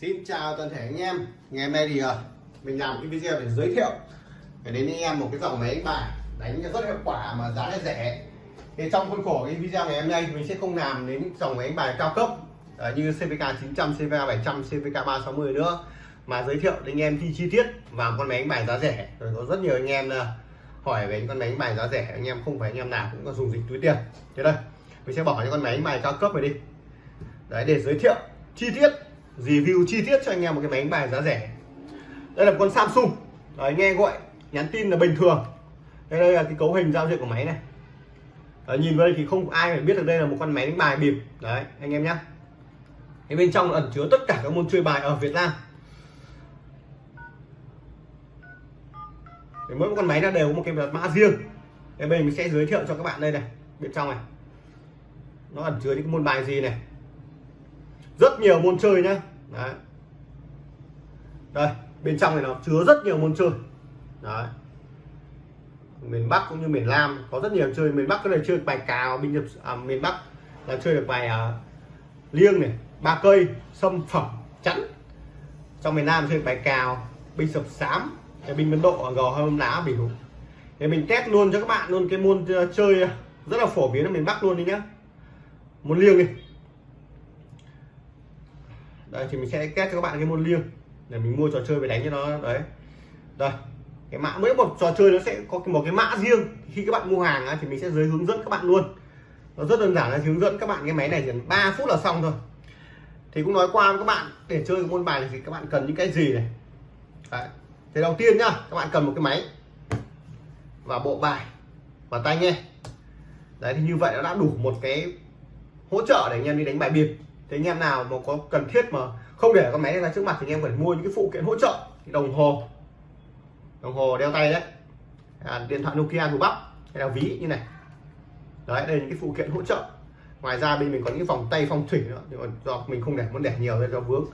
Xin chào toàn thể anh em. Ngày hôm nay thì ờ, mình làm cái video để giới thiệu để đến anh em một cái dòng máy đánh bài đánh rất hiệu quả mà giá lại rẻ. Thì trong khuôn khổ cái video ngày hôm nay mình sẽ không làm đến dòng máy đánh bài cao cấp ờ, như CVK 900, CVK 700, CVK 360 nữa mà giới thiệu đến anh em thi chi tiết vào con máy đánh bài giá rẻ. Rồi có rất nhiều anh em ờ, hỏi về những con máy đánh bài giá rẻ anh em không phải anh em nào cũng có dùng dịch túi tiền. Thế đây mình sẽ bỏ những con máy đánh bài cao cấp này đi. Đấy để giới thiệu chi tiết review chi tiết cho anh em một cái máy đánh bài giá rẻ. Đây là con Samsung. Đấy, nghe gọi nhắn tin là bình thường. Đây, đây là cái cấu hình giao diện của máy này. Đấy, nhìn vào đây thì không ai phải biết được đây là một con máy đánh bài bịp. Đấy anh em nhé cái bên trong ẩn chứa tất cả các môn chơi bài ở Việt Nam. Để mỗi một con máy nó đều có một cái mã riêng. Đây bên mình sẽ giới thiệu cho các bạn đây này bên trong này. Nó ẩn chứa những môn bài gì này rất nhiều môn chơi nhá. Đấy. Đây bên trong này nó chứa rất nhiều môn chơi. Đấy. Miền Bắc cũng như miền Nam có rất nhiều chơi. Miền Bắc có thể chơi bài cào binh nhập à, miền Bắc là chơi được bài à, liêng này ba cây sâm phẩm chẵn, trong miền Nam chơi bài cào binh sập sám binh Ấn Độ à, gò hôm lá biểu thì mình test luôn cho các bạn luôn cái môn ờ, chơi ờ, rất là phổ biến ở miền Bắc luôn đi nhá. Môn liêng đi đây thì mình sẽ kết cho các bạn cái môn liêng. Để mình mua trò chơi về đánh cho nó, đấy. Đây cái mã, mỗi một trò chơi nó sẽ có một cái mã riêng. Khi các bạn mua hàng thì mình sẽ giới hướng dẫn các bạn luôn. Nó rất đơn giản là hướng dẫn các bạn cái máy này chỉ 3 phút là xong thôi. Thì cũng nói qua với các bạn, để chơi môn bài này thì các bạn cần những cái gì này? Đấy. thì đầu tiên nhá, các bạn cần một cái máy và bộ bài và tai nghe. Đấy, thì như vậy nó đã đủ một cái hỗ trợ để anh em đi đánh bài biệt thì anh em nào mà có cần thiết mà không để con máy này ra trước mặt thì anh em phải mua những cái phụ kiện hỗ trợ. Đồng hồ. Đồng hồ đeo tay đấy. À, điện thoại Nokia của bắp hay là ví như này. Đấy đây là những cái phụ kiện hỗ trợ. Ngoài ra bên mình có những vòng tay phong thủy nữa. Nhưng mà do mình không để muốn để nhiều nên do vướng.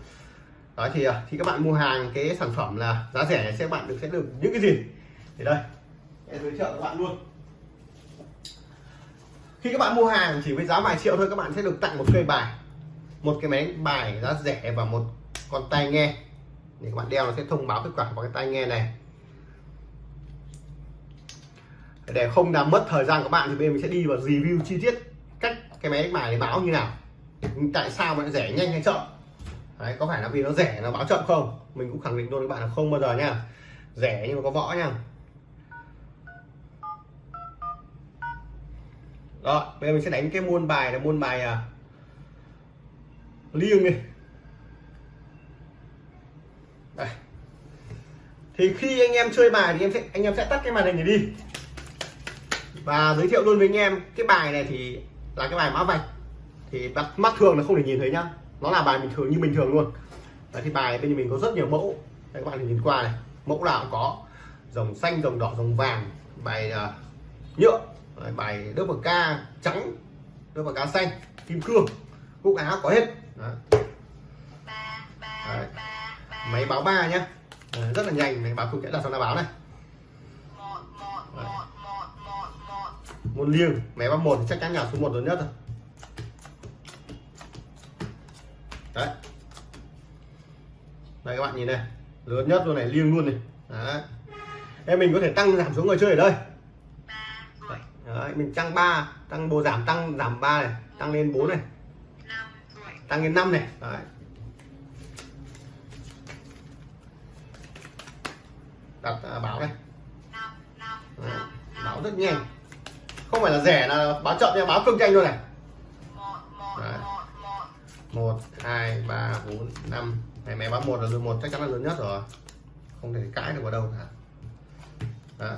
Đó thì à, thì khi các bạn mua hàng cái sản phẩm là giá rẻ sẽ bạn được sẽ được những cái gì? Thì đây. Em giới thiệu các bạn luôn. Khi các bạn mua hàng chỉ với giá vài triệu thôi các bạn sẽ được tặng một cây bài một cái máy bài giá rẻ và một con tai nghe. Để các bạn đeo nó sẽ thông báo kết quả vào cái tai nghe này. Để không làm mất thời gian của bạn thì bên mình sẽ đi vào review chi tiết cách cái máy bài này báo như nào. Tại sao mà nó rẻ nhanh hay chậm? Đấy có phải là vì nó rẻ nó báo chậm không? Mình cũng khẳng định luôn các bạn là không bao giờ nha. Rẻ nhưng mà có võ nha. Rồi bây giờ mình sẽ đánh cái môn bài là môn bài à, liêng đi. Đây. thì khi anh em chơi bài thì em sẽ anh em sẽ tắt cái màn hình này đi. Và giới thiệu luôn với anh em cái bài này thì là cái bài mã vạch. Thì mắt, mắt thường là không thể nhìn thấy nhá. Nó là bài bình thường như bình thường luôn. Đấy, thì bài bên mình có rất nhiều mẫu. Đây, các bạn nhìn qua này. Mẫu nào cũng có. Dòng xanh dòng đỏ dòng vàng. Bài uh, nhựa. Đấy, bài đớp bờ ca trắng đớp bờ ca xanh kim cương. Cúc áo có hết. Đấy. Đấy. máy báo ba nhá. Đấy, rất là nhanh máy báo không sẽ đặt sang là báo này. Đấy. môn liêng. Máy báo một chắc chắn nhà số 1 lớn nhất rồi đấy. Đây các bạn nhìn này. Lớn nhất luôn này liêng luôn này. Đấy. Em mình có thể tăng giảm số người chơi ở đây. Đấy, mình tăng 3 tăng bồ giảm tăng giảm 3 này tăng lên 4 này tăng lên 5 này đấy. đặt à, báo này đấy. báo rất nhanh không phải là rẻ là báo chậm nha báo cực nhanh luôn này đấy. 1 2 3 4 5 này máy báo 1 là một chắc chắn là lớn nhất rồi không thể cãi được vào đâu cả đó.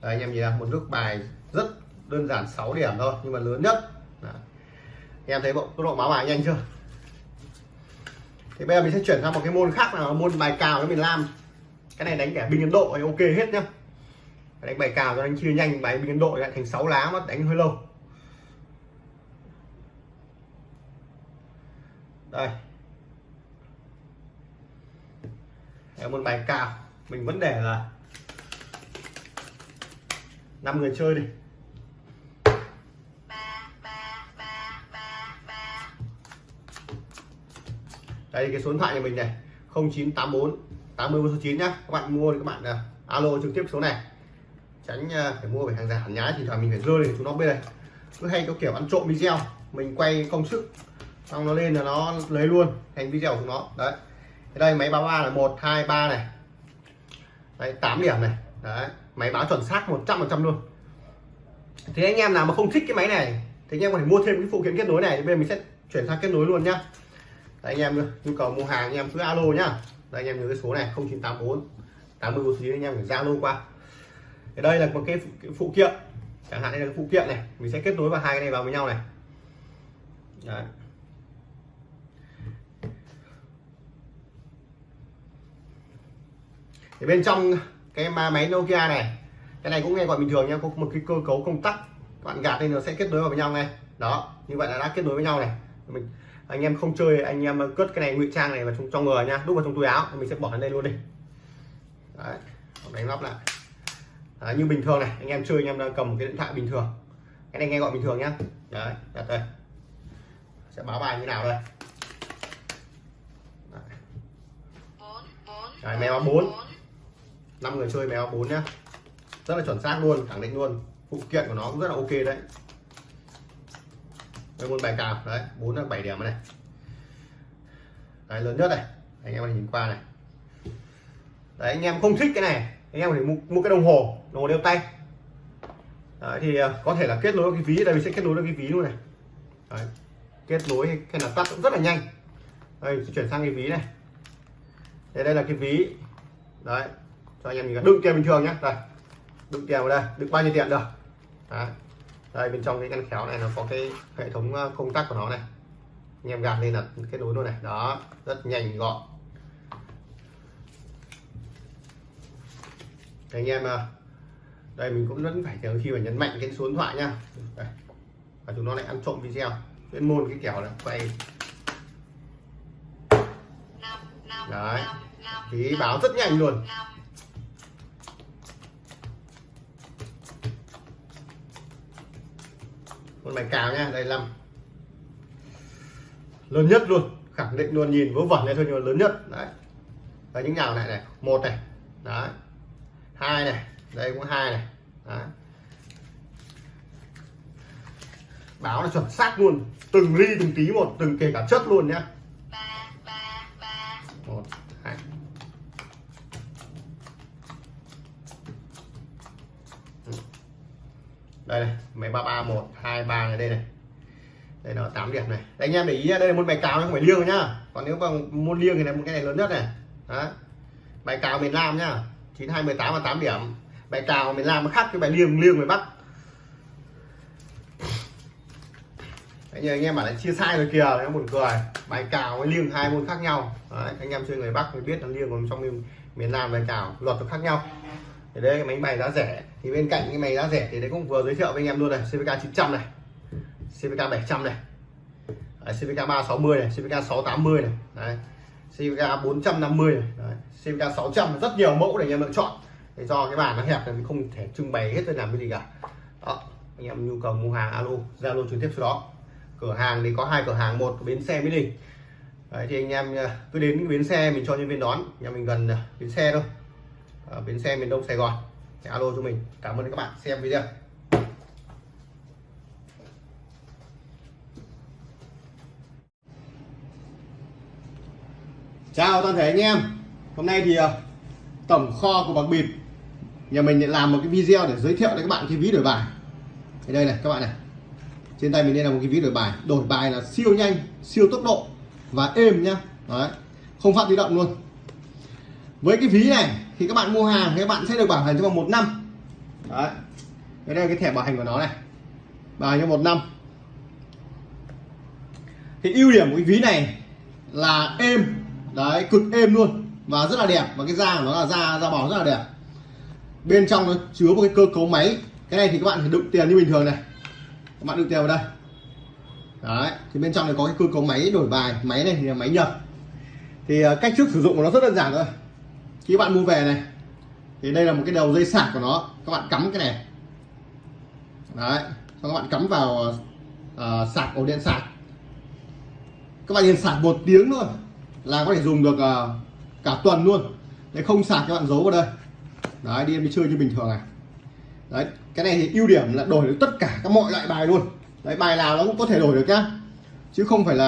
Đấy, anh em nhìn là một nước bài rất đơn giản 6 điểm thôi nhưng mà lớn nhất em thấy bộ tốc độ báo bài nhanh chưa? Thì bây giờ mình sẽ chuyển sang một cái môn khác là môn bài cào với mình làm. cái này đánh kẻ binh Ấn Độ thì ok hết nhá. Đánh bài cào cho đánh chia nhanh bài binh Ấn Độ lại thành 6 lá mà đánh hơi lâu. Đây. Đấy, môn bài cào. Mình vẫn để là năm người chơi đi. Đây cái số điện thoại nhà mình này 0984 80 9 nhá. Các bạn mua thì các bạn uh, alo trực tiếp số này. Tránh uh, phải mua phải hàng giả hàng nhái thì thoảng mình phải rơi để chúng nó bên này cứ hay có kiểu ăn trộm video mình quay công sức xong nó lên là nó lấy luôn thành video của chúng nó. Đấy. Thì đây máy báo ba là một hai ba này. Đấy 8 điểm này. Đấy máy báo chuẩn xác 100 phần trăm luôn. Thế anh em nào mà không thích cái máy này thì anh em có thể mua thêm cái phụ kiện kết nối này thì bây giờ mình sẽ chuyển sang kết nối luôn nhá đấy, anh em nhu cầu mua hàng anh em cứ alo nhá. Đây anh em nhớ cái số này 0984 80 49 anh em phải zalo qua. Thì đây là một cái phụ, cái phụ kiện. Chẳng hạn đây là cái phụ kiện này mình sẽ kết nối vào hai cái này vào với nhau này. Đấy. thì bên trong cái máy Nokia này cái này cũng nghe gọi bình thường nha có một cái cơ cấu công tắc các bạn gạt lên nó sẽ kết nối vào với nhau này đó như vậy là đã kết nối với nhau này. Mình anh em không chơi anh em cất cái này ngụy trang này vào trong trong người nha đút vào trong túi áo mình sẽ bỏ lên đây luôn đi. Đấy đánh lắp lại. Đấy, như bình thường này anh em chơi anh em đang cầm một cái điện thoại bình thường. Cái này nghe gọi bình thường nhá. Đấy đặt đây. Sẽ báo bài như nào đây? Đấy, mèo bốn. Năm người chơi mèo bốn nhá. Rất là chuẩn xác luôn khẳng định luôn. Phụ kiện của nó cũng rất là ok đấy đây môn bài cào. Đấy bốn là bảy điểm này. Đấy lớn nhất này. Anh em nhìn qua này. Đấy anh em không thích cái này. Anh em phải mua, mua cái đồng hồ đồng hồ đeo tay. Đấy, thì à, có thể là kết nối cái ví đây mình sẽ kết nối được cái ví luôn này. Đấy. kết nối hay là tắt cũng rất là nhanh. Đây chuyển sang cái ví này. Đây đây là cái ví. Đấy cho anh em nhìn đựng tiền bình thường nhé đây đựng tiền vào đây. Đựng bao nhiêu tiền được? Đấy đây bên trong cái ngăn khéo này nó có cái hệ thống ờ, công tắc của nó này. Anh em gạt lên là kết nối luôn này. Đó rất nhanh gọn. Anh em ờ, đây mình cũng vẫn phải chờ khi mà nhấn mạnh cái số điện thoại nhá. Đây. và chúng nó lại ăn trộm video. Chuyên môn cái kiểu là quay. Đấy thì báo rất nhanh luôn con bài cào nha, đây năm lớn nhất luôn, khẳng định luôn nhìn vớ vẩn này thôi nhưng mà lớn nhất. Đấy. Và những nhào này này, một này. Đấy. Hai này, đây cũng hai này. Đấy. báo là chuẩn xác luôn, từng ly từng tí một, từng kể cả chất luôn nhá. Một, hai. Đây này máy ba ba một hai ba này đây này. Đây là 8 điểm này. Đấy, anh em để ý đây là môn bài cào không phải liêng nhá. Còn nếu bằng môn liêng thì là một cái này lớn nhất này. Đó. Bài cào miền Nam nhá. 9 2 18 và 8 điểm. Bài cào miền Nam nó khác cái bài liêng liêng miền Bắc. Đấy, như anh em bảo là chia sai rồi kìa nó buồn cười. Bài cào với liêng hai môn khác nhau. Đấy, anh em chơi người Bắc mới biết là liêng còn trong miền, miền Nam bài cào luật nó khác nhau thì đây cái máy bài giá rẻ. Thì bên cạnh cái máy giá rẻ thì đấy cũng vừa giới thiệu với anh em luôn này CVK 900 này. CVK 700 này. Đấy, CVK 360 này CVK 680 này. Đấy. CVK 450 này. Đấy. CVK 600 rất nhiều mẫu để anh em lựa chọn. Để cho cái bàn nó hẹp thì mình không thể trưng bày hết tôi làm cái gì cả. Đó anh em nhu cầu mua hàng alo zalo trực tiếp số đó. Cửa hàng thì có hai cửa hàng một bến xe mỹ đình. Đấy, thì anh em à, cứ đến bến xe mình cho nhân viên đón. Nhà mình gần à, bến xe thôi ở bến xe miền Đông Sài Gòn. Thì alo cho mình. Cảm ơn các bạn. Xem video. Chào toàn thể anh em. Hôm nay thì ờ, tổng kho của bạc bịp, nhà mình làm một cái video để giới thiệu đến các bạn cái ví đổi bài. Thì đây này, các bạn này. Trên tay mình đây là một cái ví đổi bài. Đổi bài là siêu nhanh, siêu tốc độ và êm nhá. Đấy. Không phát di động luôn với cái ví này thì các bạn mua hàng thì các bạn sẽ được bảo hành trong vòng một năm. Đấy. Đây là cái thẻ bảo hành của nó này. Bảo hành trong một năm. Thì ưu điểm của cái ví này là êm. Đấy, cực êm luôn và rất là đẹp. Và cái da của nó là da da bò rất là đẹp. Bên trong nó chứa một cái cơ cấu máy. Cái này thì các bạn phải đựng tiền như bình thường này. Các bạn đựng tiền vào đây. Đấy, thì bên trong này có cái cơ cấu máy đổi bài, máy này thì là máy nhập. Thì ờ, cách thức sử dụng của nó rất đơn giản thôi khi bạn mua về này thì đây là một cái đầu dây sạc của nó. Các bạn cắm cái này. Đấy xong các bạn cắm vào uh, sạc ổ điện sạc. Các bạn nhìn sạc một tiếng thôi là có thể dùng được uh, cả tuần luôn. Đấy không sạc các bạn giấu vào đây. Đấy đi em đi chơi như bình thường này. Đấy cái này thì ưu điểm là đổi được tất cả các mọi loại bài luôn. Đấy bài nào nó cũng có thể đổi được nhá. Chứ không phải là